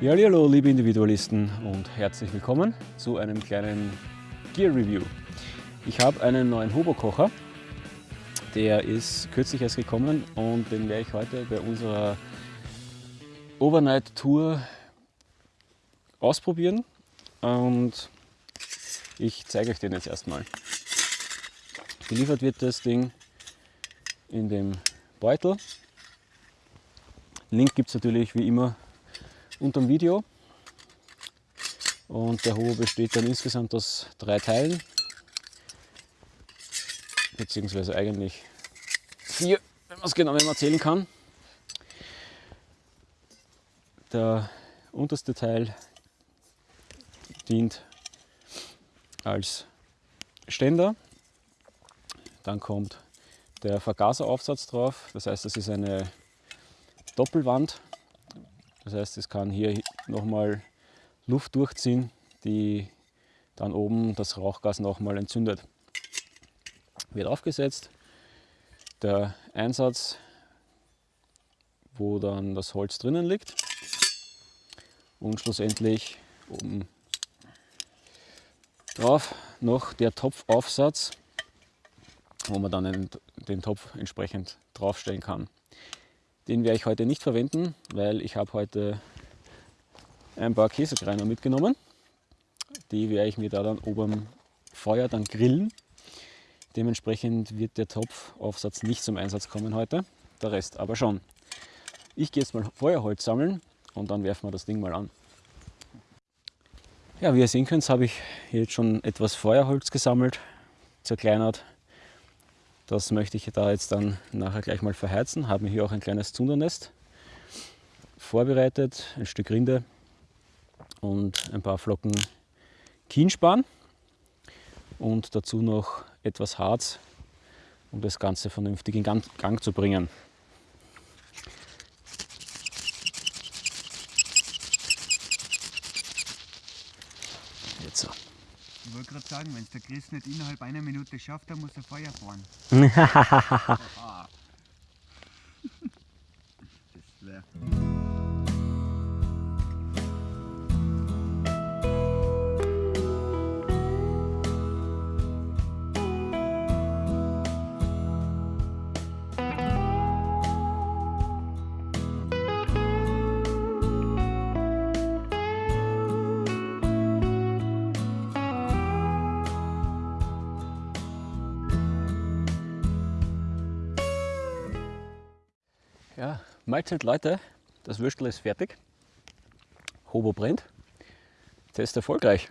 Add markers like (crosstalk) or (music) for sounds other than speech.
Ja, hallo liebe Individualisten und herzlich willkommen zu einem kleinen Gear Review. Ich habe einen neuen Hobo-Kocher, der ist kürzlich erst gekommen und den werde ich heute bei unserer Overnight Tour ausprobieren und ich zeige euch den jetzt erstmal. Geliefert wird das Ding in dem Beutel. Link gibt es natürlich wie immer unter dem Video. Und der Hobo besteht dann insgesamt aus drei Teilen, beziehungsweise eigentlich vier, wenn man es genau erzählen kann. Der unterste Teil dient als Ständer. Dann kommt der Vergaseraufsatz drauf. Das heißt, das ist eine Doppelwand. Das heißt, es kann hier nochmal Luft durchziehen, die dann oben das Rauchgas nochmal entzündet. Wird aufgesetzt. Der Einsatz, wo dann das Holz drinnen liegt. Und schlussendlich oben drauf noch der Topfaufsatz, wo man dann den Topf entsprechend draufstellen kann. Den werde ich heute nicht verwenden, weil ich habe heute ein paar Käsekreiner mitgenommen. Die werde ich mir da dann oben Feuer dann grillen. Dementsprechend wird der Topfaufsatz nicht zum Einsatz kommen heute, der Rest aber schon. Ich gehe jetzt mal Feuerholz sammeln und dann werfen wir das Ding mal an. Ja, wie ihr sehen könnt, habe ich jetzt schon etwas Feuerholz gesammelt, zerkleinert. Das möchte ich da jetzt dann nachher gleich mal verheizen. Habe mir hier auch ein kleines Zundernest vorbereitet, ein Stück Rinde und ein paar Flocken Kienspan und dazu noch etwas Harz, um das Ganze vernünftig in Gang zu bringen. Jetzt so. Ich wollte gerade sagen, wenn es der Chris nicht innerhalb einer Minute schafft, dann muss er Feuer fahren. (laughs) das wäre. Ja, Mahlzeit Leute, das Würstel ist fertig. Hobo brennt. Test erfolgreich.